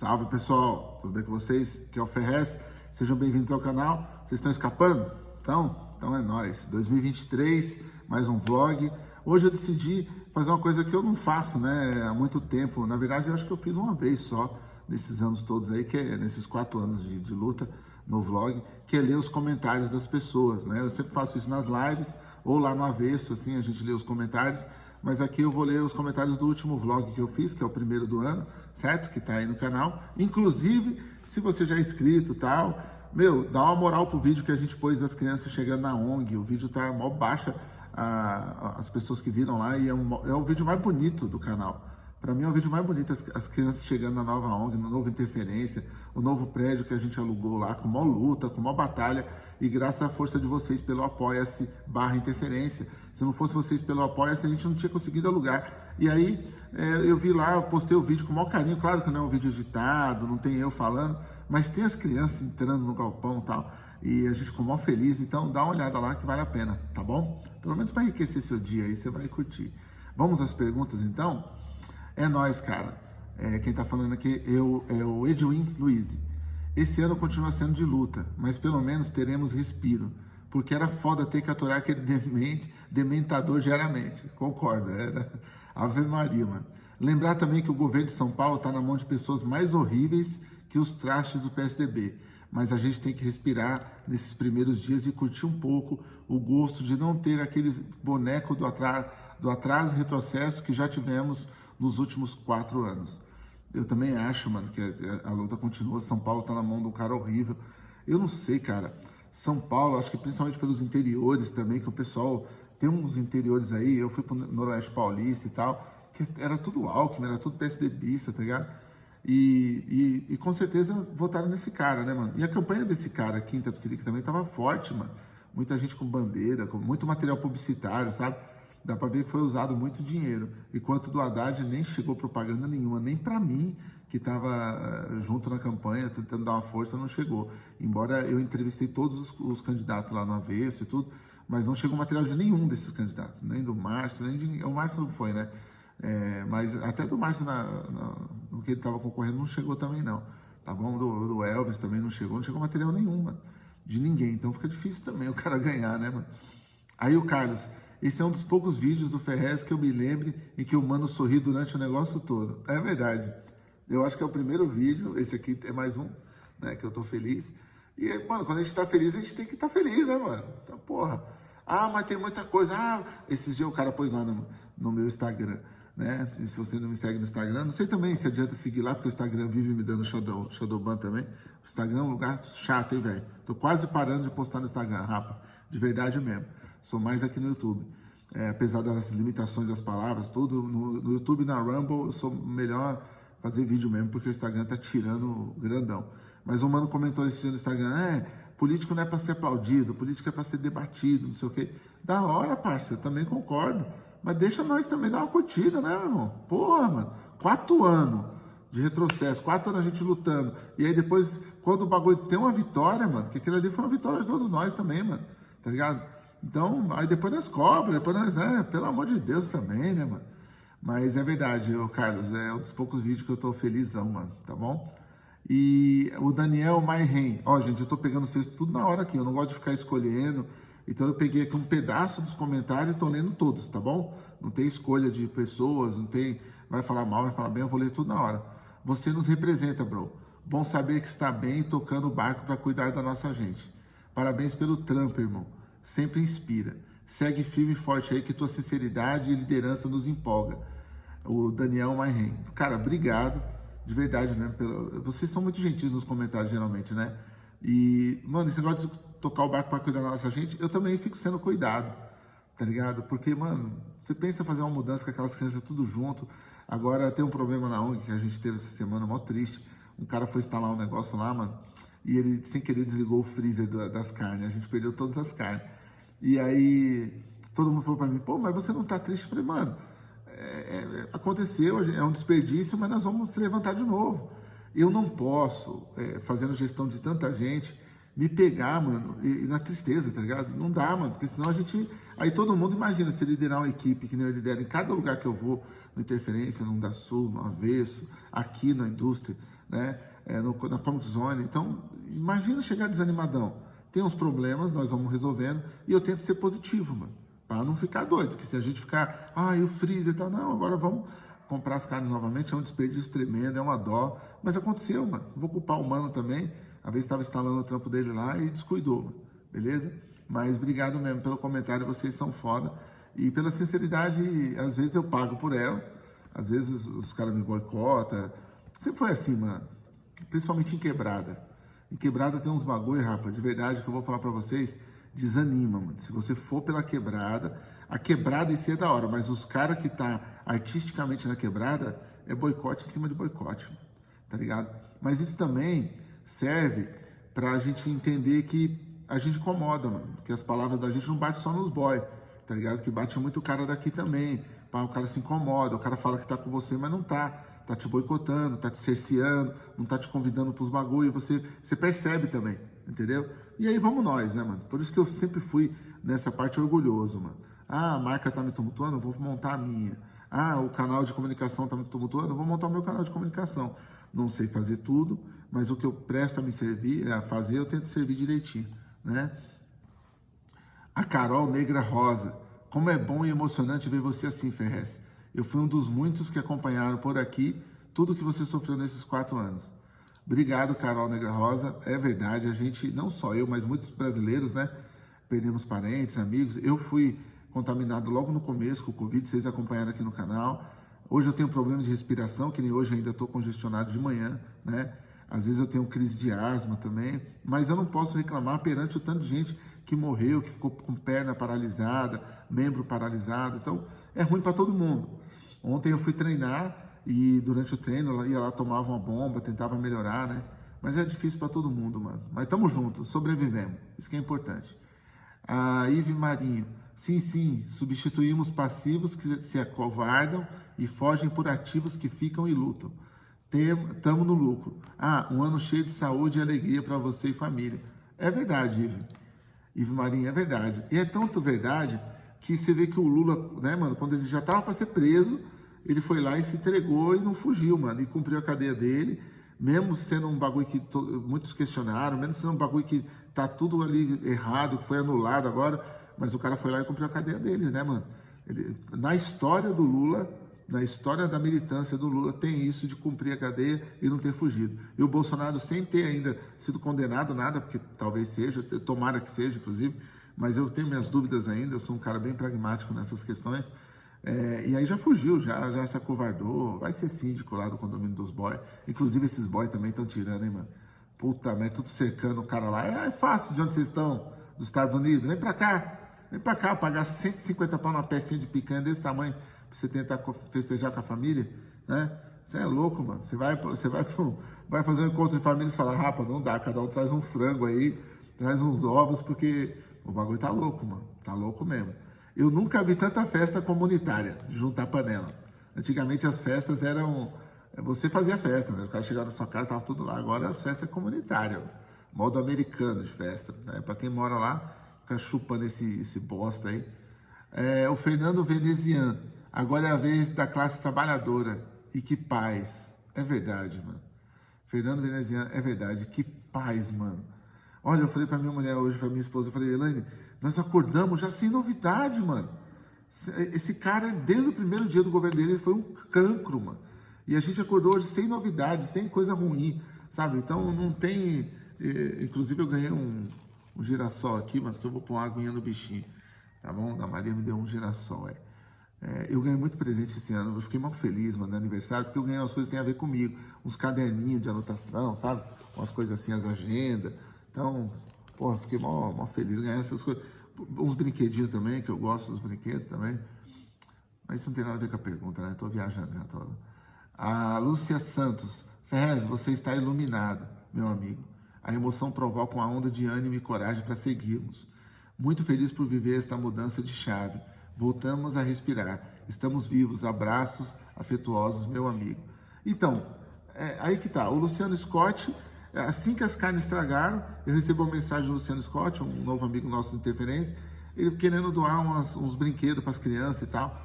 Salve pessoal, tudo bem com vocês? Aqui é o Ferrez, sejam bem-vindos ao canal. Vocês estão escapando? Então, então é nóis. 2023, mais um vlog. Hoje eu decidi fazer uma coisa que eu não faço né, há muito tempo. Na verdade, eu acho que eu fiz uma vez só, nesses anos todos aí, que é nesses quatro anos de, de luta no vlog, que é ler os comentários das pessoas. Né? Eu sempre faço isso nas lives ou lá no avesso, assim, a gente lê os comentários mas aqui eu vou ler os comentários do último vlog que eu fiz, que é o primeiro do ano, certo? Que tá aí no canal. Inclusive, se você já é inscrito e tal, meu, dá uma moral pro vídeo que a gente pôs das crianças chegando na ONG. O vídeo tá mó baixa, a, as pessoas que viram lá, e é, um, é o vídeo mais bonito do canal. Para mim é o vídeo mais bonito, as, as, crianças chegando na nova ONG, no novo Interferência, o novo prédio que a gente alugou lá, com maior luta, com maior batalha, e graças à força de vocês pelo Apoia-se barra Interferência. Se não fosse vocês pelo Apoia-se, a gente não tinha conseguido alugar. E aí é, eu vi lá, eu postei o vídeo com o maior carinho, claro que não é um vídeo editado, não tem eu falando, mas tem as crianças entrando no galpão e tal, e a gente ficou mó feliz, então dá uma olhada lá que vale a pena, tá bom? Pelo menos para enriquecer seu dia aí, você vai curtir. Vamos às perguntas então? É nós, cara. É, quem tá falando aqui eu, é o Edwin Luiz. Esse ano continua sendo de luta, mas pelo menos teremos respiro. Porque era foda ter que aturar aquele demente, dementador diariamente. Concordo, era Ave Maria, mano. Lembrar também que o governo de São Paulo está na mão de pessoas mais horríveis que os trastes do PSDB. Mas a gente tem que respirar nesses primeiros dias e curtir um pouco o gosto de não ter aqueles bonecos do atraso, do atraso e retrocesso que já tivemos nos últimos quatro anos. Eu também acho, mano, que a, luta continua. São Paulo tá na mão de um cara horrível. Eu não sei, cara. São Paulo, acho que principalmente pelos interiores também, que o pessoal tem uns interiores aí. Eu fui pro Noroeste Paulista e tal, que era tudo Alckmin, era tudo PSDBista, tá ligado? E, e, e, com certeza votaram nesse cara, né, mano? E a campanha desse cara aqui em Tapsirica também tava forte, mano. Muita gente com bandeira, com muito material publicitário, sabe? Dá para ver que foi usado muito dinheiro. Enquanto do Haddad nem chegou propaganda nenhuma, nem para mim, que estava eh, junto na campanha, tentando dar uma força, não chegou. Embora eu entrevistei todos os, os, candidatos lá no avesso e tudo, mas não chegou material de nenhum desses candidatos, nem do Márcio, nem de O Márcio não foi, né? É, mas até do Márcio, na, na, no que ele estava concorrendo, não chegou também, não. Tá bom? Do, do, Elvis também não chegou, não chegou material nenhum, mano, de ninguém. Então fica difícil também o cara ganhar, né, mano? Aí o Carlos, esse é um dos poucos vídeos do Ferrez que eu me lembre em que o mano sorri durante o negócio todo. É verdade. Eu acho que é o primeiro vídeo, esse aqui é mais um, né, que eu tô feliz. E, mano, quando a gente tá feliz, a gente tem que estar tá feliz, né, mano? Então, porra. Ah, mas tem muita coisa. Ah, esses dias o cara pôs lá no, no meu Instagram, né? Se você não me segue no Instagram, não sei também se adianta seguir lá, porque o Instagram vive me dando shadow, shadowban também. O Instagram é um lugar chato, hein, velho? Tô quase parando de postar no Instagram, rapa. De verdade mesmo sou mais aqui no YouTube. É, apesar das limitações das palavras, tudo, no, no, YouTube na Rumble eu sou melhor fazer vídeo mesmo, porque o Instagram tá tirando grandão. Mas o mano comentou esse dia no Instagram, é, político não é para ser aplaudido, político é para ser debatido, não sei o quê. Da hora, parça, também concordo. Mas deixa nós também dar uma curtida, né, meu irmão? Porra, mano, quatro anos de retrocesso, quatro anos a gente lutando. E aí depois, quando o bagulho tem uma vitória, mano, que aquilo ali foi uma vitória de todos nós também, mano, tá ligado? Então, aí depois nós cobra, depois nós, é, pelo amor de Deus também, né, mano? Mas é verdade, ô Carlos, é um dos poucos vídeos que eu tô felizão, mano, tá bom? E o Daniel Mairren, ó, gente, eu tô pegando vocês tudo na hora aqui, eu não gosto de ficar escolhendo, então eu peguei aqui um pedaço dos comentários e tô lendo todos, tá bom? Não tem escolha de pessoas, não tem, vai falar mal, vai falar bem, eu vou ler tudo na hora. Você nos representa, bro. Bom saber que está bem tocando o barco para cuidar da nossa gente. Parabéns pelo trampo, irmão sempre inspira. Segue firme e forte aí que tua sinceridade e liderança nos empolga. O Daniel Mairren. Cara, obrigado, de verdade, né? Pelo... Vocês são muito gentis nos comentários, geralmente, né? E, mano, esse negócio de tocar o barco para cuidar da nossa gente, eu também fico sendo cuidado, tá ligado? Porque, mano, você pensa em fazer uma mudança com aquelas crianças tudo junto. Agora tem um problema na ONG que a gente teve essa semana, mó triste. Um cara foi instalar um negócio lá, mano e ele, sem querer, desligou o freezer das carnes. A gente perdeu todas as carnes. E aí, todo mundo falou para mim, pô, mas você não tá triste? Eu falei, mano, é, é, aconteceu, é um desperdício, mas nós vamos se levantar de novo. Eu não posso, é, fazendo gestão de tanta gente, me pegar, mano, e, e, na tristeza, tá ligado? Não dá, mano, porque senão a gente. Aí todo mundo imagina se liderar uma equipe que nem eu lidero em cada lugar que eu vou, no Interferência, no Da Sul, no Avesso, aqui na indústria, né? É, no, na Comic Zone. Então, imagina chegar desanimadão. Tem uns problemas, nós vamos resolvendo, e eu tento ser positivo, mano, para não ficar doido, que se a gente ficar, ah, e o freezer e tal, não, agora vamos comprar as carnes novamente, é um desperdício tremendo, é uma dó, mas aconteceu, mano. Vou culpar o mano também, a vez estava instalando o trampo dele lá e descuidou, mano. beleza? Mas obrigado mesmo pelo comentário, vocês são foda. E pela sinceridade, às vezes eu pago por ela, às vezes os caras me boicotam. Sempre foi assim, mano. Principalmente em quebrada. Em quebrada tem uns bagulho, rapaz, de verdade, que eu vou falar para vocês, desanima, mano. Se você for pela quebrada, a quebrada em si é da hora, mas os caras que tá artisticamente na quebrada é boicote em cima de boicote, mano. tá ligado? Mas isso também serve para a gente entender que a gente incomoda, mano. Que as palavras da gente não batem só nos boy, tá ligado? Que bate muito o cara daqui também. O cara se incomoda, o cara fala que tá com você, mas não tá. Tá te boicotando, tá te cerceando, não tá te convidando pros bagulho. Você, você percebe também, entendeu? E aí vamos nós, né, mano? Por isso que eu sempre fui nessa parte orgulhoso, mano. Ah, a marca tá me tumultuando, vou montar a minha. Ah, o canal de comunicação tá me tumultuando, vou montar o meu canal de comunicação não sei fazer tudo, mas o que eu presto a me servir, a fazer, eu tento servir direitinho, né? A Carol Negra Rosa, como é bom e emocionante ver você assim, Ferrez. Eu fui um dos muitos que acompanharam por aqui tudo que você sofreu nesses quatro anos. Obrigado, Carol Negra Rosa. É verdade, a gente, não só eu, mas muitos brasileiros, né? Perdemos parentes, amigos. Eu fui contaminado logo no começo com o Covid, vocês acompanharam aqui no canal. Hoje eu tenho problema de respiração, que nem hoje ainda estou congestionado de manhã, né? Às vezes eu tenho crise de asma também, mas eu não posso reclamar perante o tanto de gente que morreu, que ficou com perna paralisada, membro paralisado. Então, é ruim para todo mundo. Ontem eu fui treinar e durante o treino eu ia lá, tomava uma bomba, tentava melhorar, né? Mas é difícil para todo mundo, mano. Mas estamos juntos, sobrevivemos. Isso que é importante. A Ive Marinho. Sim, sim, substituímos passivos que se acovardam e fogem por ativos que ficam e lutam. Estamos no lucro. Ah, um ano cheio de saúde e alegria para você e família. É verdade, Ive. Ive Marinho, é verdade. E é tanto verdade que você vê que o Lula, né, mano, quando ele já estava para ser preso, ele foi lá e se entregou e não fugiu, mano, e cumpriu a cadeia dele, mesmo sendo um bagulho que muitos questionaram, mesmo sendo um bagulho que tá tudo ali errado, que foi anulado agora, mas o cara foi lá e cumpriu a cadeia dele, né, mano? Ele, na história do Lula, na história da militância do Lula, tem isso de cumprir a cadeia e não ter fugido. E o Bolsonaro, sem ter ainda sido condenado nada, porque talvez seja, tomara que seja, inclusive, mas eu tenho minhas dúvidas ainda, eu sou um cara bem pragmático nessas questões. É, e aí já fugiu, já, já se acovardou, vai ser síndico lá do condomínio dos boys. Inclusive esses boys também estão tirando, hein, mano? Puta merda, tudo cercando o cara lá. É, é fácil de onde vocês estão, dos Estados Unidos, vem pra cá. Vem pra cá, pagar 150 pau numa pecinha de picanha desse tamanho pra você tentar festejar com a família, né? Você é louco, mano. Você vai, você vai, vai fazer um encontro de família e fala, rapa, não dá, cada um traz um frango aí, traz uns ovos, porque o bagulho tá louco, mano. Tá louco mesmo. Eu nunca vi tanta festa comunitária, juntar panela. Antigamente as festas eram. Você fazia festa, né? O cara chegava na sua casa, tava tudo lá. Agora as festas é comunitárias. Modo americano de festa. Né? Para quem mora lá, ficar chupando esse, esse bosta aí. É, o Fernando Venezian, agora é a vez da classe trabalhadora. E que paz. É verdade, mano. Fernando Venezian, é verdade. Que paz, mano. Olha, eu falei pra minha mulher hoje, pra minha esposa, eu falei, Elaine, nós acordamos já sem novidade, mano. Esse cara, desde o primeiro dia do governo dele, ele foi um cancro, mano. E a gente acordou hoje sem novidade, sem coisa ruim, sabe? Então não tem. Eh, inclusive eu ganhei um, um girassol aqui, mano, que eu vou pôr uma aguinha no bichinho, tá bom? A Maria me deu um girassol, é. É eu ganhei muito presente esse ano, eu fiquei mal feliz, mano, no aniversário, porque eu ganhei umas coisas que tem a ver comigo, uns caderninhos de anotação, sabe? Umas coisas assim, as agendas. Então, porra, fiquei mal, mal feliz ganhar essas coisas. Uns brinquedinhos também, que eu gosto dos brinquedos também. Mas isso não tem nada a ver com a pergunta, né? Tô viajando já, tô... A Lúcia Santos, Ferrez, você está iluminado, meu amigo. A emoção provoca uma onda de ânimo e coragem para seguirmos. Muito feliz por viver esta mudança de chave. Voltamos a respirar. Estamos vivos. Abraços afetuosos, meu amigo. Então, é, aí que tá. O Luciano Scott Assim que as carnes estragaram, eu recebi uma mensagem do Luciano Scott, um novo amigo nosso de interferência, ele querendo doar umas, uns brinquedos para as crianças e tal.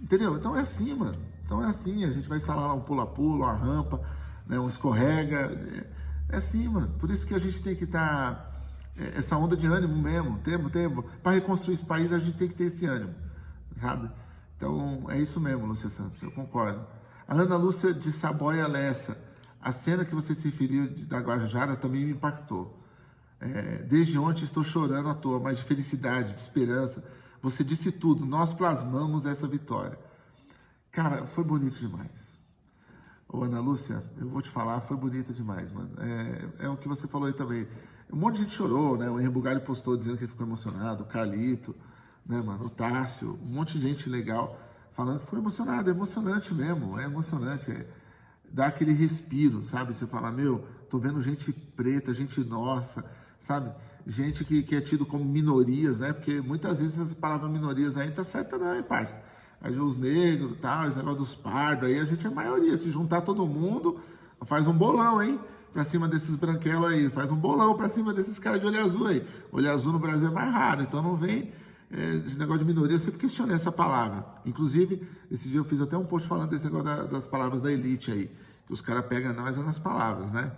Entendeu? Então é assim, mano. Então é assim, a gente vai instalar lá um pula-pula, uma rampa, né, um escorrega. É, é assim, mano. Por isso que a gente tem que estar... Tá, é, essa onda de ânimo mesmo, tempo, tempo. Para reconstruir esse país, a gente tem que ter esse ânimo, sabe? Então, é isso mesmo, Lúcia Santos, eu concordo. A Ana Lúcia de Saboia Lessa, a cena que você se referiu da Guajajara também me impactou. É, desde ontem estou chorando à toa, mas de felicidade, de esperança. Você disse tudo, nós plasmamos essa vitória. Cara, foi bonito demais. Ô, Ana Lúcia, eu vou te falar, foi bonito demais, mano. É, é o que você falou aí também. Um monte de gente chorou, né? O Henrique Bugalho postou dizendo que ele ficou emocionado, o Carlito, né, mano? O Tássio, um monte de gente legal falando que foi emocionado, é emocionante mesmo, é emocionante. É, dá aquele respiro, sabe? Você fala, meu, tô vendo gente preta, gente nossa, sabe? Gente que, que é tido como minorias, né? Porque muitas vezes essa palavra minorias aí tá certa não, hein, parça? Aí os negros, tal, esse negócio dos pardos, aí a gente é maioria. Se juntar todo mundo, faz um bolão, hein? Pra cima desses branquelos aí, faz um bolão pra cima desses caras de olho azul aí. Olho azul no Brasil é mais raro, então não vem é, esse negócio de minoria, eu sempre questionei essa palavra. Inclusive, esse dia eu fiz até um post falando desse negócio da, das palavras da elite aí, que os caras pegam nós nas palavras, né?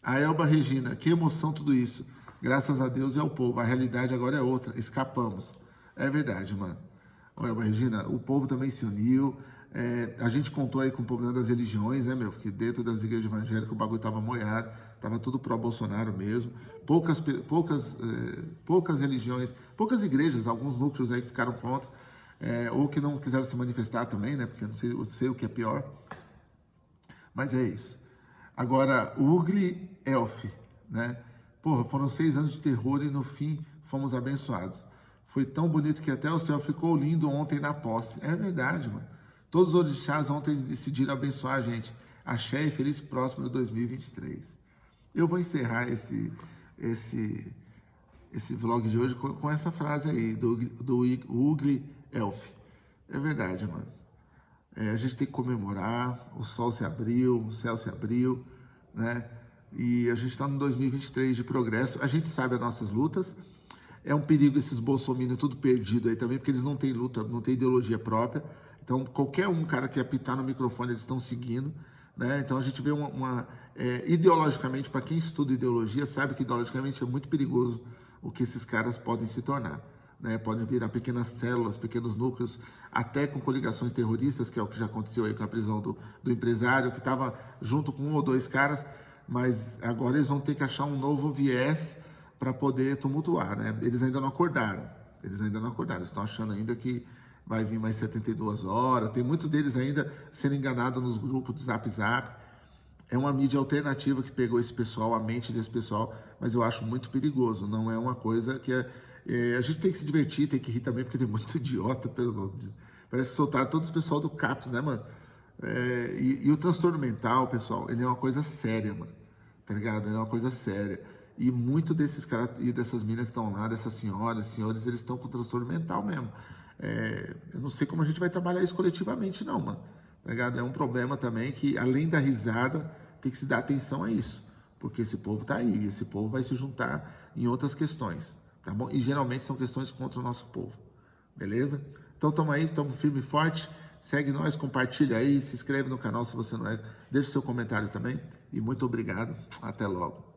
A Elba Regina, que emoção tudo isso. Graças a Deus e ao povo. A realidade agora é outra. Escapamos. É verdade, mano. Ô, Elba Regina, o povo também se uniu. É, a gente contou aí com o problema das religiões, né, meu? Porque dentro das igrejas evangélicas o bagulho tava moiado, tava tudo pró-Bolsonaro mesmo. Poucas, poucas, é, poucas religiões, poucas igrejas, alguns núcleos aí que ficaram contra, é, ou que não quiseram se manifestar também, né? Porque eu não sei, eu sei o que é pior. Mas é isso. Agora, Ugly Elf, né? Porra, foram seis anos de terror e no fim fomos abençoados. Foi tão bonito que até o céu ficou lindo ontem na posse. É verdade, mano. Todos os orixás ontem decidiram abençoar a gente. Axé e feliz próximo de 2023. Eu vou encerrar esse, esse, esse vlog de hoje com, com essa frase aí, do, do Ugly Elf. É verdade, mano. É, a gente tem que comemorar, o sol se abriu, o céu se abriu, né? E a gente está no 2023 de progresso. A gente sabe as nossas lutas. É um perigo esses bolsominions tudo perdido aí também, porque eles não têm luta, não têm ideologia própria. Então, qualquer um cara que apitar no microfone, eles estão seguindo. Né? Então, a gente vê uma... uma é, ideologicamente, para quem estuda ideologia, sabe que ideologicamente é muito perigoso o que esses caras podem se tornar né, podem virar pequenas células, pequenos núcleos, até com coligações terroristas, que é o que já aconteceu aí com a prisão do, do empresário, que estava junto com um ou dois caras, mas agora eles vão ter que achar um novo viés para poder tumultuar, né? Eles ainda não acordaram, eles ainda não acordaram, estão achando ainda que vai vir mais 72 horas, tem muitos deles ainda sendo enganados nos grupos do Zap Zap, é uma mídia alternativa que pegou esse pessoal, a mente desse pessoal, mas eu acho muito perigoso, não é uma coisa que é é, a gente tem que se divertir, tem que rir também, porque tem muito idiota, pelo menos. Parece que soltaram todo o pessoal do CAPS, né, mano? É, e, e, o transtorno mental, pessoal, ele é uma coisa séria, mano. Tá ligado? Ele é uma coisa séria. E muito desses caras e dessas minas que estão lá, dessas senhoras, senhores, eles estão com transtorno mental mesmo. É, eu não sei como a gente vai trabalhar isso coletivamente, não, mano. Tá? É um problema também que, além da risada, tem que se dar atenção a isso. Porque esse povo tá aí, esse povo vai se juntar em outras questões tá bom? E geralmente são questões contra o nosso povo, beleza? Então estamos aí, estamos firme e forte. Segue nós, compartilha aí, se inscreve no canal se você não é. Deixe seu comentário também. E muito obrigado. Até logo.